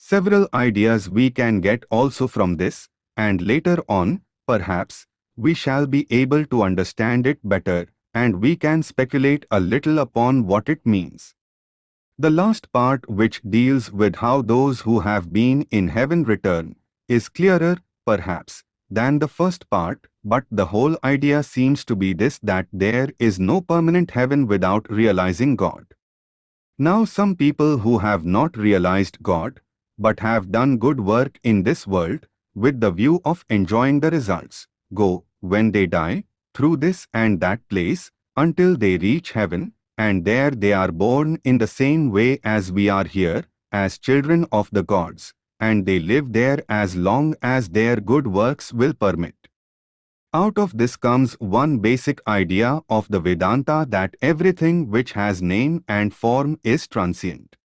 Several ideas we can get also from this, and later on, perhaps, we shall be able to understand it better, and we can speculate a little upon what it means. The last part which deals with how those who have been in heaven return, is clearer, perhaps, than the first part, but the whole idea seems to be this that there is no permanent heaven without realizing God. Now some people who have not realized God, but have done good work in this world, with the view of enjoying the results, go, when they die, through this and that place, until they reach heaven, and there they are born in the same way as we are here, as children of the gods, and they live there as long as their good works will permit. Out of this comes one basic idea of the Vedanta that everything which has name and form is transient.